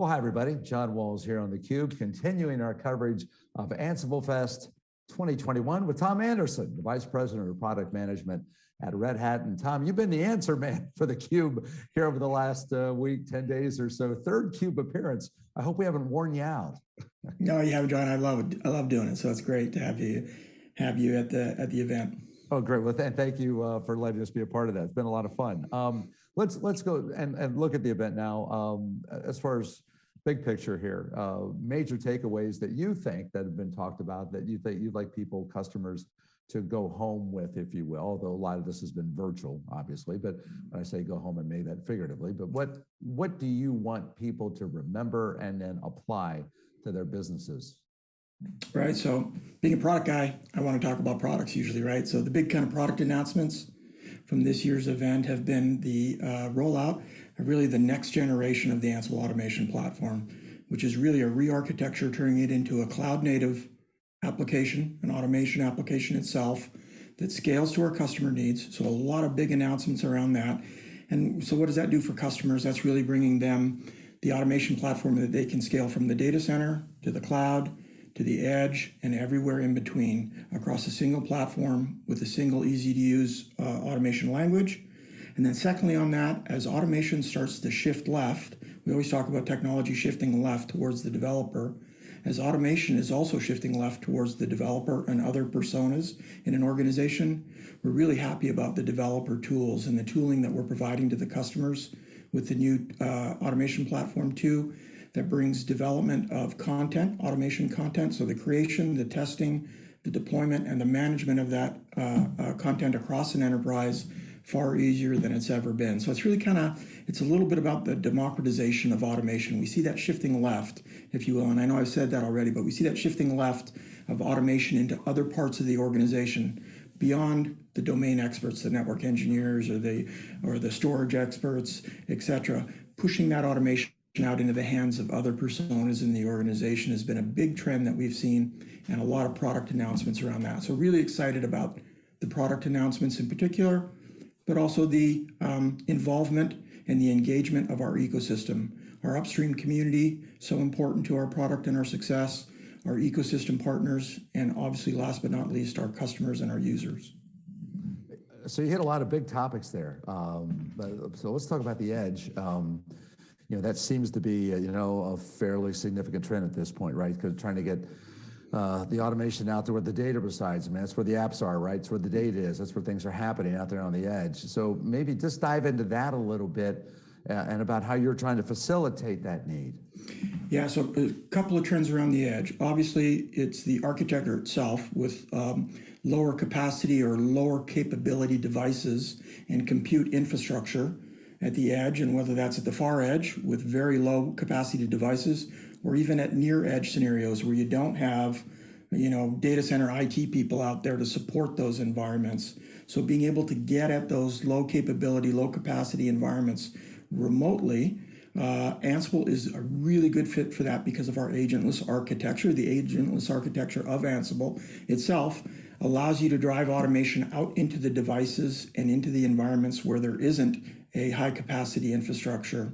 Well, hi everybody. John Walls here on theCUBE, continuing our coverage of Ansible Fest 2021 with Tom Anderson, the Vice President of Product Management at Red Hat. And Tom, you've been the answer man for theCUBE here over the last uh, week, 10 days or so. Third CUBE appearance. I hope we haven't worn you out. no, you haven't, John. I love it. I love doing it. So it's great to have you have you at the at the event. Oh, great. Well, th thank you uh, for letting us be a part of that. It's been a lot of fun. Um, let's let's go and, and look at the event now. Um, as far as big picture here, uh, major takeaways that you think that have been talked about that you think you'd like people, customers to go home with, if you will, although a lot of this has been virtual, obviously, but when I say go home, I mean that figuratively, but what, what do you want people to remember and then apply to their businesses? Right, so being a product guy, I want to talk about products usually, right? So the big kind of product announcements from this year's event have been the uh, rollout really the next generation of the Ansible automation platform, which is really a re-architecture, turning it into a cloud native application, an automation application itself that scales to our customer needs. So a lot of big announcements around that. And so what does that do for customers? That's really bringing them the automation platform that they can scale from the data center to the cloud, to the edge, and everywhere in between across a single platform with a single easy to use uh, automation language and then secondly on that, as automation starts to shift left, we always talk about technology shifting left towards the developer. As automation is also shifting left towards the developer and other personas in an organization, we're really happy about the developer tools and the tooling that we're providing to the customers with the new uh, automation platform too, that brings development of content, automation content, so the creation, the testing, the deployment, and the management of that uh, uh, content across an enterprise far easier than it's ever been. So it's really kind of, it's a little bit about the democratization of automation. We see that shifting left, if you will, and I know I've said that already, but we see that shifting left of automation into other parts of the organization beyond the domain experts, the network engineers or the, or the storage experts, et cetera. Pushing that automation out into the hands of other personas in the organization has been a big trend that we've seen and a lot of product announcements around that. So really excited about the product announcements in particular, but also the um, involvement and the engagement of our ecosystem. Our upstream community, so important to our product and our success, our ecosystem partners, and obviously last but not least, our customers and our users. So you hit a lot of big topics there. Um, so let's talk about the edge. Um, you know, that seems to be, you know, a fairly significant trend at this point, right? Because trying to get uh, the automation out there where the data resides. I mean, that's where the apps are, right? It's where the data is. That's where things are happening out there on the edge. So maybe just dive into that a little bit uh, and about how you're trying to facilitate that need. Yeah, so a couple of trends around the edge. Obviously, it's the architecture itself with um, lower capacity or lower capability devices and compute infrastructure at the edge, and whether that's at the far edge with very low capacity devices or even at near edge scenarios where you don't have you know, data center IT people out there to support those environments. So being able to get at those low capability, low capacity environments remotely, uh, Ansible is a really good fit for that because of our agentless architecture. The agentless architecture of Ansible itself allows you to drive automation out into the devices and into the environments where there isn't a high capacity infrastructure.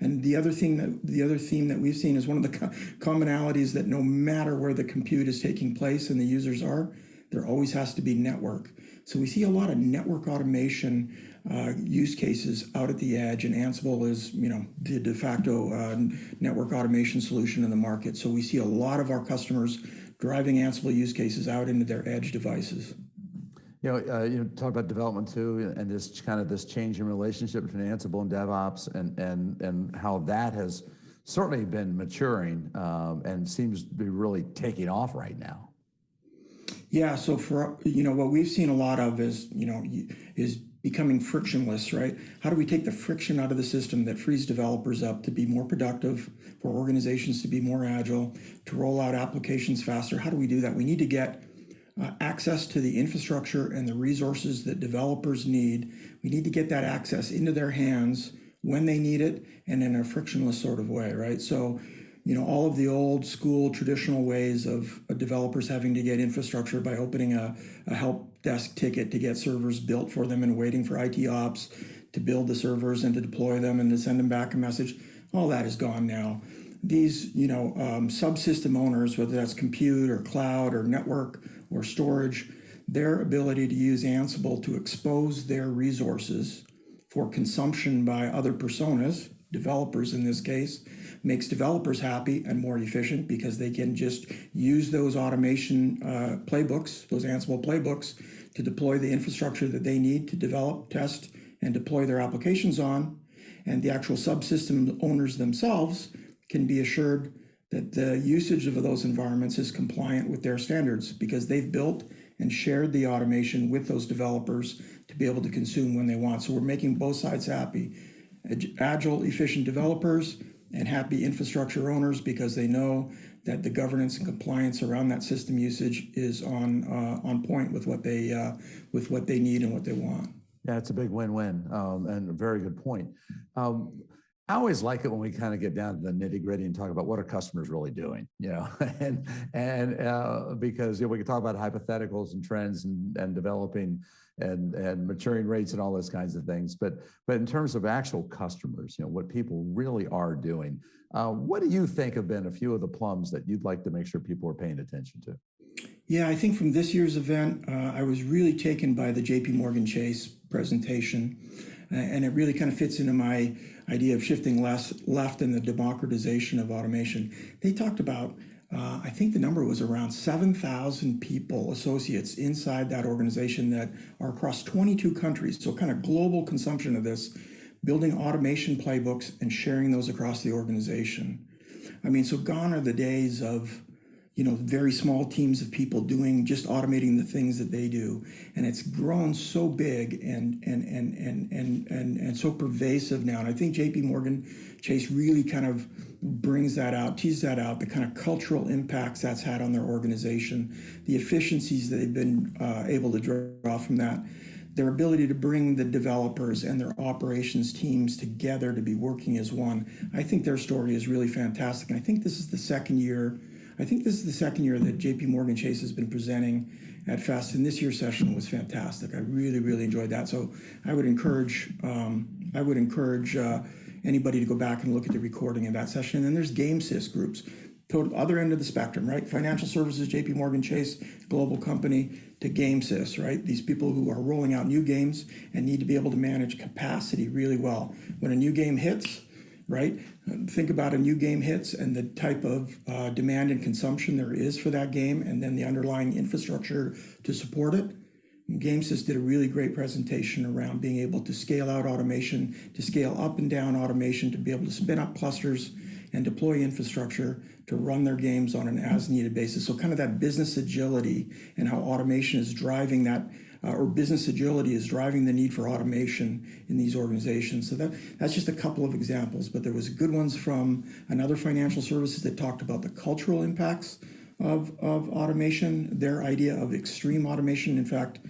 And the other thing that the other theme that we've seen is one of the co commonalities that no matter where the compute is taking place and the users are, there always has to be network. So we see a lot of network automation uh, use cases out at the edge, and Ansible is, you know, the de facto uh, network automation solution in the market. So we see a lot of our customers driving Ansible use cases out into their edge devices. You know, uh, you talk about development too, and this kind of this change in relationship between Ansible and DevOps, and and and how that has certainly been maturing um, and seems to be really taking off right now. Yeah. So for you know what we've seen a lot of is you know is becoming frictionless, right? How do we take the friction out of the system that frees developers up to be more productive, for organizations to be more agile, to roll out applications faster? How do we do that? We need to get uh, access to the infrastructure and the resources that developers need. We need to get that access into their hands when they need it and in a frictionless sort of way, right? So, you know, all of the old school traditional ways of developers having to get infrastructure by opening a, a help desk ticket to get servers built for them and waiting for IT ops to build the servers and to deploy them and to send them back a message. all that is gone now. These, you know, um, subsystem owners, whether that's compute or cloud or network or storage, their ability to use Ansible to expose their resources for consumption by other personas, developers in this case, makes developers happy and more efficient because they can just use those automation uh, playbooks, those Ansible playbooks, to deploy the infrastructure that they need to develop, test, and deploy their applications on. And the actual subsystem owners themselves can be assured that the usage of those environments is compliant with their standards because they've built and shared the automation with those developers to be able to consume when they want. So we're making both sides happy. Agile, efficient developers and happy infrastructure owners because they know that the governance and compliance around that system usage is on uh, on point with what they uh, with what they need and what they want. Yeah, it's a big win-win um, and a very good point. Um, I always like it when we kind of get down to the nitty gritty and talk about what are customers really doing, you know, and and uh, because you know, we can talk about hypotheticals and trends and, and developing and and maturing rates and all those kinds of things. But but in terms of actual customers, you know, what people really are doing, uh, what do you think have been a few of the plums that you'd like to make sure people are paying attention to? Yeah, I think from this year's event, uh, I was really taken by the JP Morgan Chase presentation. And it really kind of fits into my idea of shifting less left in the democratization of automation. They talked about, uh, I think the number was around 7,000 people, associates inside that organization that are across 22 countries. So kind of global consumption of this, building automation playbooks and sharing those across the organization. I mean, so gone are the days of you know, very small teams of people doing just automating the things that they do. And it's grown so big and and and and and and, and so pervasive now. And I think JP Morgan Chase really kind of brings that out, teases that out, the kind of cultural impacts that's had on their organization, the efficiencies that they've been uh, able to draw from that their ability to bring the developers and their operations teams together to be working as one. I think their story is really fantastic. And I think this is the second year I think this is the second year that JP Morgan Chase has been presenting at FEST, and this year's session was fantastic. I really, really enjoyed that. So I would encourage, um, I would encourage uh, anybody to go back and look at the recording of that session. And then there's GameSys groups, total other end of the spectrum, right? Financial services, JP Morgan Chase, global company, to GameSys, right? These people who are rolling out new games and need to be able to manage capacity really well. When a new game hits, right? Think about a new game hits and the type of uh, demand and consumption there is for that game and then the underlying infrastructure to support it. GameSys did a really great presentation around being able to scale out automation, to scale up and down automation, to be able to spin up clusters and deploy infrastructure to run their games on an as needed basis. So kind of that business agility and how automation is driving that uh, or business agility is driving the need for automation in these organizations. So that, that's just a couple of examples, but there was good ones from another financial services that talked about the cultural impacts of, of automation, their idea of extreme automation. In fact,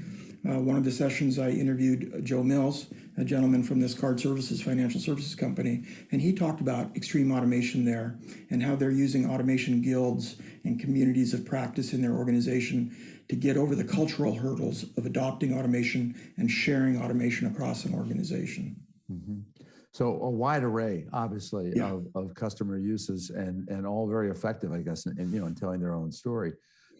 uh, one of the sessions I interviewed Joe Mills, a gentleman from this card services financial services company, and he talked about extreme automation there and how they're using automation guilds and communities of practice in their organization to get over the cultural hurdles of adopting automation and sharing automation across an organization. Mm -hmm. So a wide array, obviously, yeah. of, of customer uses and, and all very effective, I guess, in, in you know, in telling their own story.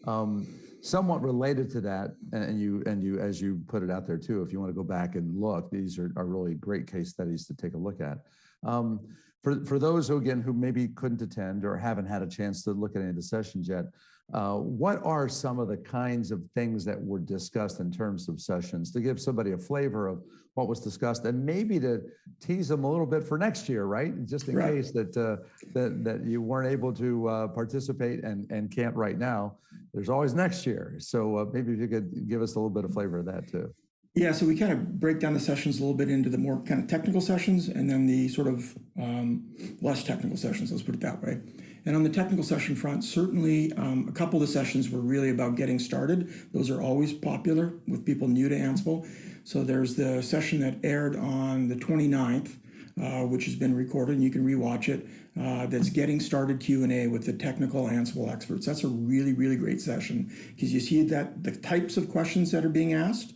Um, somewhat related to that, and you and you as you put it out there too, if you want to go back and look, these are, are really great case studies to take a look at. Um, for, for those who again who maybe couldn't attend or haven't had a chance to look at any of the sessions yet, uh, what are some of the kinds of things that were discussed in terms of sessions to give somebody a flavor of what was discussed and maybe to tease them a little bit for next year, right? Just in right. case that, uh, that that you weren't able to uh, participate and, and can't right now. There's always next year. So uh, maybe if you could give us a little bit of flavor of that too. Yeah, so we kind of break down the sessions a little bit into the more kind of technical sessions and then the sort of um, less technical sessions, let's put it that way. And on the technical session front, certainly um, a couple of the sessions were really about getting started. Those are always popular with people new to Ansible. So there's the session that aired on the 29th, uh, which has been recorded and you can rewatch it. Uh, that's getting started Q&A with the technical Ansible experts. That's a really, really great session because you see that the types of questions that are being asked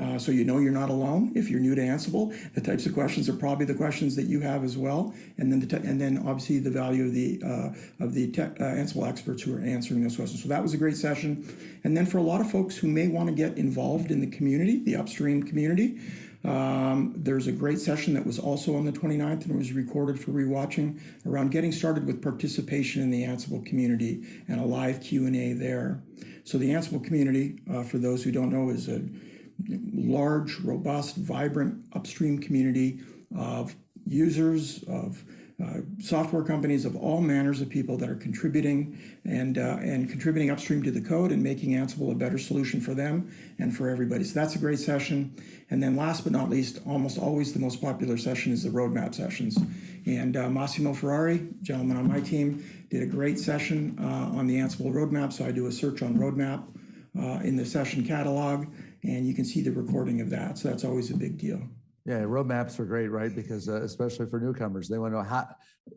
Uh, so you know you're not alone if you're new to Ansible. The types of questions are probably the questions that you have as well, and then the and then obviously the value of the uh, of the uh, Ansible experts who are answering those questions. So that was a great session, and then for a lot of folks who may want to get involved in the community, the upstream community. Um, there's a great session that was also on the 29th and was recorded for rewatching around getting started with participation in the Ansible community and a live Q&A there. So the Ansible community, uh, for those who don't know, is a large, robust, vibrant upstream community of users, of uh, software companies of all manners of people that are contributing and uh, and contributing upstream to the code and making Ansible a better solution for them and for everybody. So that's a great session. And then last but not least, almost always the most popular session is the roadmap sessions. And uh, Massimo Ferrari, gentleman on my team, did a great session uh, on the Ansible roadmap. So I do a search on roadmap uh, in the session catalog, and you can see the recording of that. So that's always a big deal. Yeah, roadmaps are great, right? Because uh, especially for newcomers, they want to know how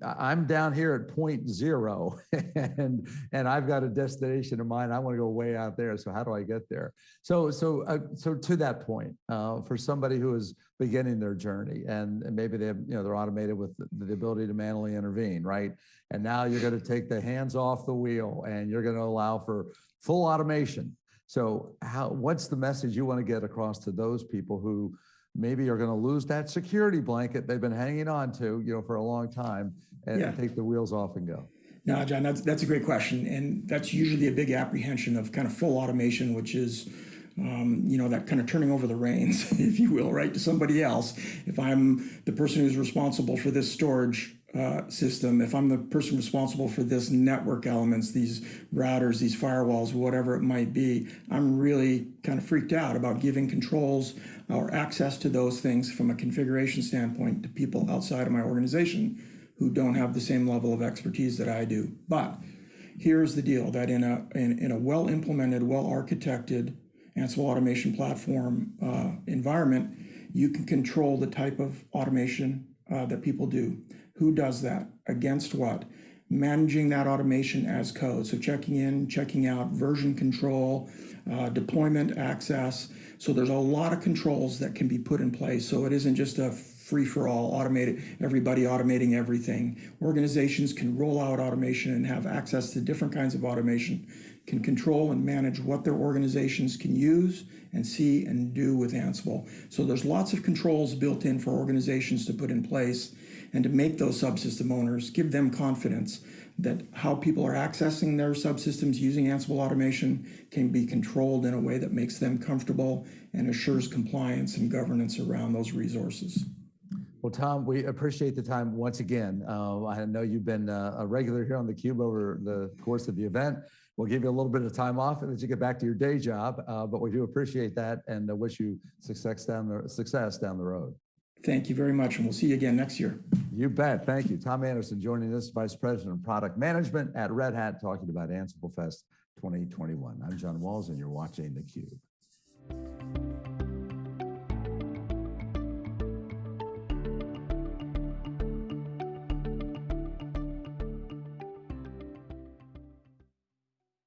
I'm down here at point zero and and I've got a destination in mind. I want to go way out there. So how do I get there? So so uh, so to that point, uh, for somebody who is beginning their journey and, and maybe they have, you know they're automated with the, the ability to manually intervene, right? And now you're going to take the hands off the wheel and you're going to allow for full automation. So how what's the message you want to get across to those people who maybe are going to lose that security blanket they've been hanging on to, you know, for a long time and Yeah. take the wheels off and go. No, John, that's that's a great question, and that's usually a big apprehension of kind of full automation, which is, um, you know, that kind of turning over the reins, if you will, right, to somebody else. If I'm the person who's responsible for this storage uh, system, if I'm the person responsible for this network elements, these routers, these firewalls, whatever it might be, I'm really kind of freaked out about giving controls or access to those things from a configuration standpoint to people outside of my organization who don't have the same level of expertise that I do. But here's the deal that in a in, in a well implemented, well architected Ansible automation platform uh, environment, you can control the type of automation uh, that people do. Who does that? Against what? Managing that automation as code. So checking in, checking out, version control, uh, deployment access. So there's a lot of controls that can be put in place. So it isn't just a free for all automated, everybody automating everything. Organizations can roll out automation and have access to different kinds of automation, can control and manage what their organizations can use and see and do with Ansible. So there's lots of controls built in for organizations to put in place and to make those subsystem owners, give them confidence that how people are accessing their subsystems using Ansible automation can be controlled in a way that makes them comfortable and assures compliance and governance around those resources. Well, Tom, we appreciate the time once again. Uh, I know you've been uh, a regular here on the Cube over the course of the event. We'll give you a little bit of time off let you get back to your day job, uh, but we do appreciate that and uh, wish you success down the success down the road. Thank you very much, and we'll see you again next year. You bet. Thank you. Tom Anderson joining us, Vice President of Product Management at Red Hat, talking about Ansible Fest 2021. I'm John Walls, and you're watching theCUBE.